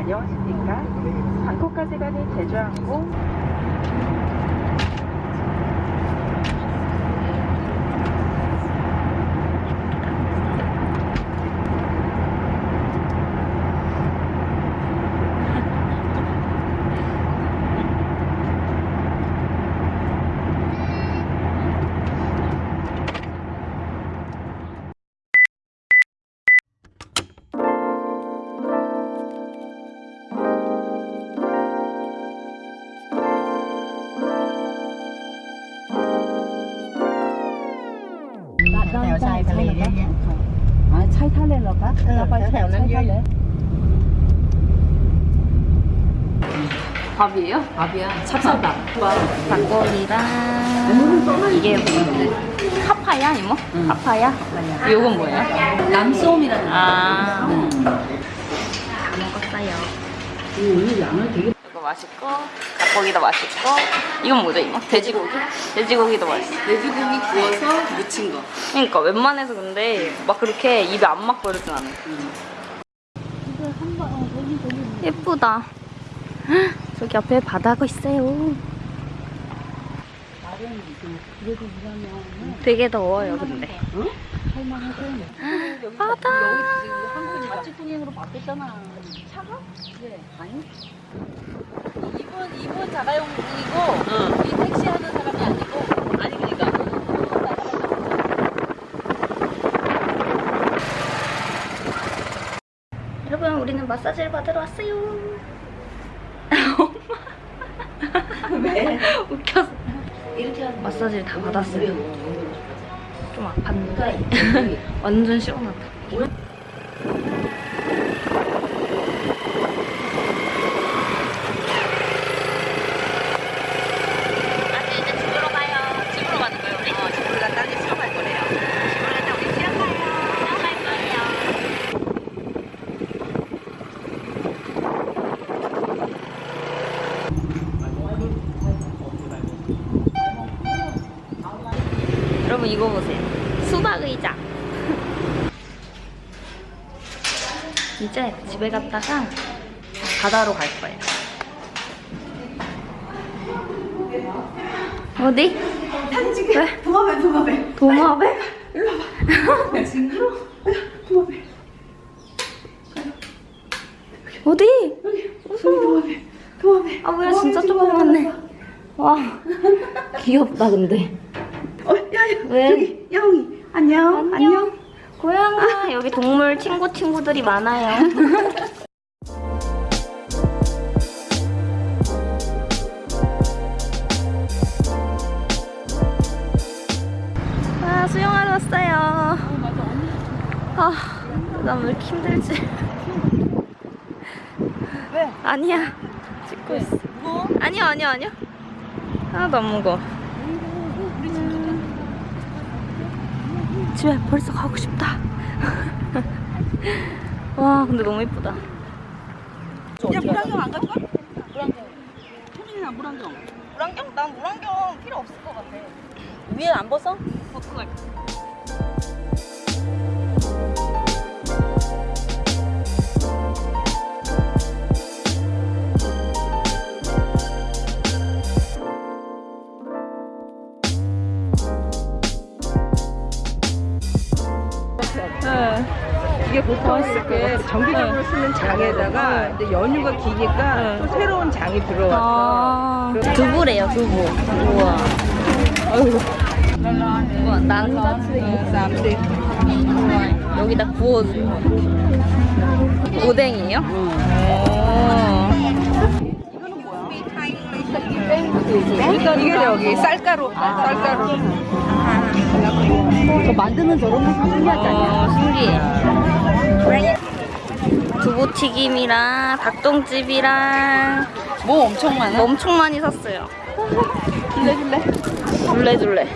다녀오십니까? 방콕까지 가는 제주항공 ถวชายทะเลเยอะแยะ อ๋อใช่ท่าเลยเหรอคะ เออ เราไป แถวๆนั้นเยอะ ใช่ท่าเลย 밥이에요? 밥이야. 찹쌀밥. 닭고기랑 이게 뭐지? 카파야 이모? 카파야? 이건 뭐예요? 남솜이라는 아. 다 먹었어요. 오늘 양을 되게 이거 맛있고 닭고기도 맛있고 이건 뭐죠 이모? 돼지고기? 돼지고기도 맛있어. 돼지고기 구워서 무친 거. 그러니까 웬만해서 근데 막 그렇게 입에 안 맞고 이러진 않아. 예쁘다. 헉, 저기 앞에 바다가 있어요. 되게 더워요 근데. 바다. 한국이 자치통행으로 바뀌었잖아. 차가? 네. 아니? 이분 이분 자가용이고 이 택시 하는 사람이 아니고 아니 그러니까. 여러분 우리는 마사지를 받으러 왔어요. 왜? 웃겨서. 이렇게 하는 마사지를 다 받았어요. 좀 아팠는데 완전 시원하다. 아니 이제 집으로 가요. 집으로 가는 거예요 우리? 어 집으로 갔다 이제 수영할 거래요. 집으로 갔다 우리 수영 가요. 수영할 거예요. 여러분 이거 보세요. 수박 의자. 이제 집에 갔다가 바다로 갈 거예요. 어디? 편지게. 왜? 도마뱀, 도마뱀. 도마뱀? 일로 와봐. 징그러. 도마뱀. 어디? 여기, 도마뱀. 도마뱀. 아, 뭐야, 진짜 조그맣네. 와, 귀엽다, 근데. 어, 야, 야, 왜? 여기 야옹이 안녕, 안녕. 고양아 여기 동물 친구 친구들이 많아요. 아 수영하러 왔어요. 아, 나왜 이렇게 힘들지? 왜? 아니야. 찍고 있어. 무거워? 아니요, 아니요, 아니요. 하나도 안 무거워. 집에 벌써 가고 싶다. 와, 근데 너무 예쁘다. 야, 물안경 안 가져가? 물안경. 소민이나 물안경. 물안경? 난 물안경 필요 없을 것 같아. 위에 안 벗어? 벗고 갈게. 보통 이렇게 정기적으로 쓰는 장에다가 이제 연유가 기니까 또 새로운 장이 들어왔어. 아, 두부래요, 두부. 우와. 우와, 난자치. 쌈들. 우와, 여기다 구워줘. 오뎅이에요? 오. 이게 저기 쌀가루, 쌀가루. 저 만드는 저런 모습 신기하지 않냐? 어, 신기해. 두부튀김이랑 닭똥집이랑 뭐 엄청 많아. 엄청 많이 샀어요. 둘레둘레. 둘레둘레.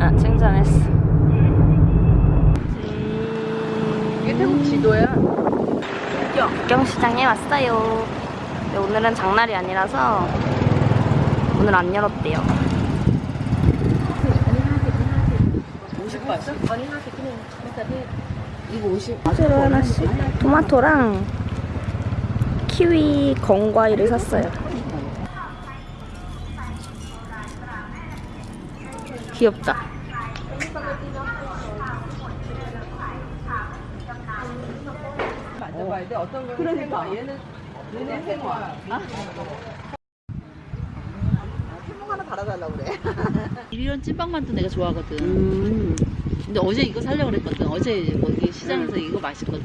아, 칭찬했어. 이게 태국 지도야. 국경시장에 왔어요. 근데 오늘은 장날이 아니라서 오늘 안 열었대요. 50 봤어? 새로 하나씩 토마토랑 키위 건과일을 샀어요. 귀엽다. 만져 봐야 돼. 어떤 거 그러니까 얘는 얘는 생화. 하나 달아달라고 그래. 이런 찐빵만두 내가 좋아하거든. 근데 어제 이거 살려고 그랬거든. 어제 거기 시장에서 이거 맛있거든.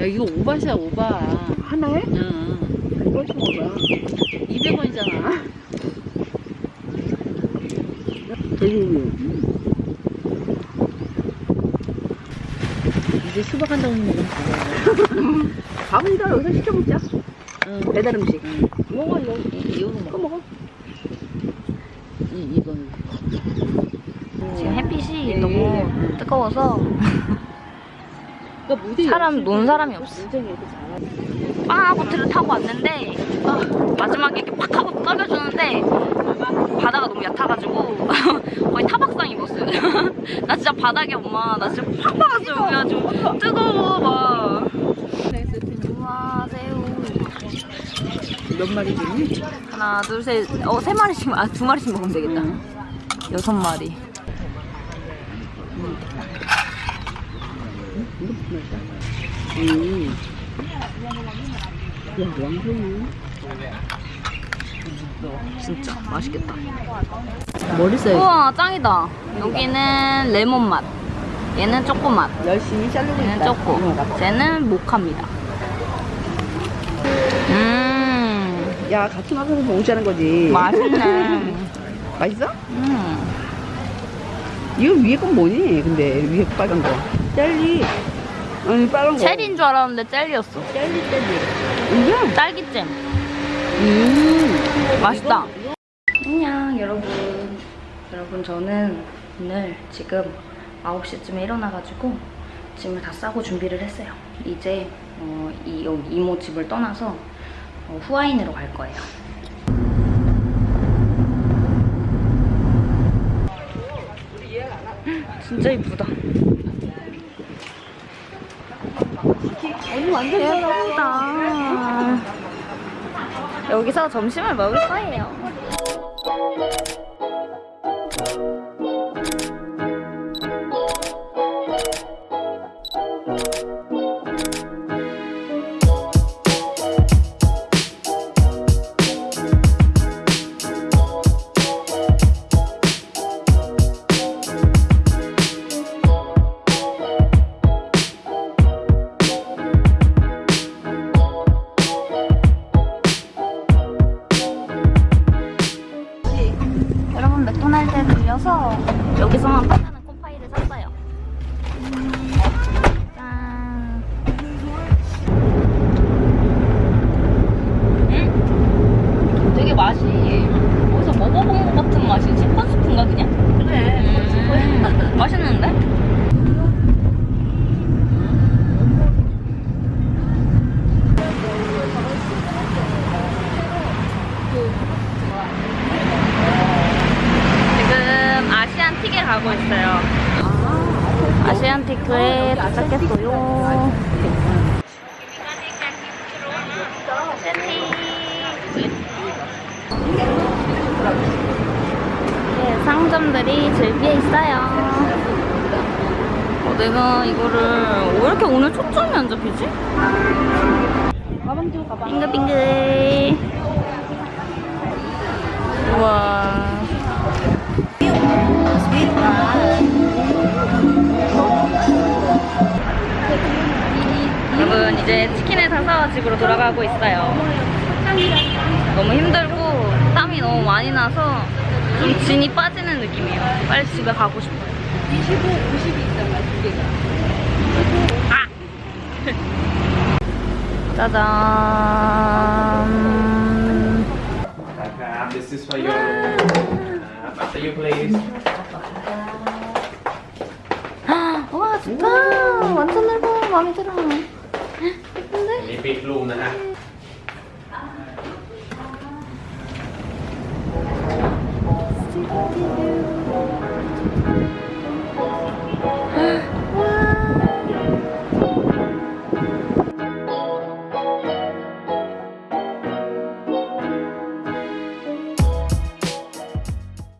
야, 이거 오바시야, 오바. 하나에? 응. 이거 좀 먹어봐. 200원이잖아. 이제 수박 한 덩이 먹으면 돼. 밥은 이거 여기서 시켜 먹자. 응. 배달 음식. 먹어, 이거. 이- 이거 먹어. 먹어. 이, 이거는. 지금 햇빛이 너무 뜨거워서 그러니까 사람 논 사람이 없어. 이렇게 잘하지. 빵아보트를 타고 왔는데 아, 마지막에 이렇게 팍 하고 떠겨주는데 바다가 너무 얕아가지고 거의 타박상 입었어요. 나 진짜 바닥에 엄마 나 진짜 팍 박았어요. 그래가지고 뜨거워 막. 우와 새우 몇 마리 주니? 하나 둘셋어세 마리씩 아두 마리씩 먹으면 되겠다. 여섯 마리. 음. 야, 왕송이. 진짜 맛있겠다. 머리 써야 우와 짱이다. 여기는 레몬 맛. 얘는 초코 맛. 열심히 자르고 얘는 있다. 초코. 쟤는 모카입니다. 음 야, 같이 와서 공짜는 거지. 맛있네. 맛있어? 음. 이거 위에 건 뭐니? 근데 위에 빨간 거. 젤리. 아니, 빨간 거. 체리인 줄 알았는데 젤리였어. 젤리, 젤리. 이거? 딸기잼. 음. 맛있다. 안녕 여러분. 여러분 저는 오늘 지금 9시쯤에 일어나가지고 짐을 다 싸고 준비를 했어요. 이제 어, 이 여기 이모 집을 떠나서 어, 후아인으로 갈 거예요. 진짜 이쁘다. 예쁘다. 여기서 점심을 먹을 거예요. 네, 상점들이 즐비해 있어요. 어, 내가 이거를 왜 이렇게 오늘 초점이 안 잡히지? 빙글빙글. 우와. 여러분 이제 치킨을 사서 집으로 돌아가고 있어요. 너무 힘들고 너무 많이 나서 좀 진이 빠지는 느낌이에요. 빨리 집에 가고 싶어요. 25, 90이 있잖아, 두 개가. 아! 짜잔. 아, 아, this is for you. After 아, you please. 와 좋다. 완전 넓어. 마음에 들어. 예쁜데?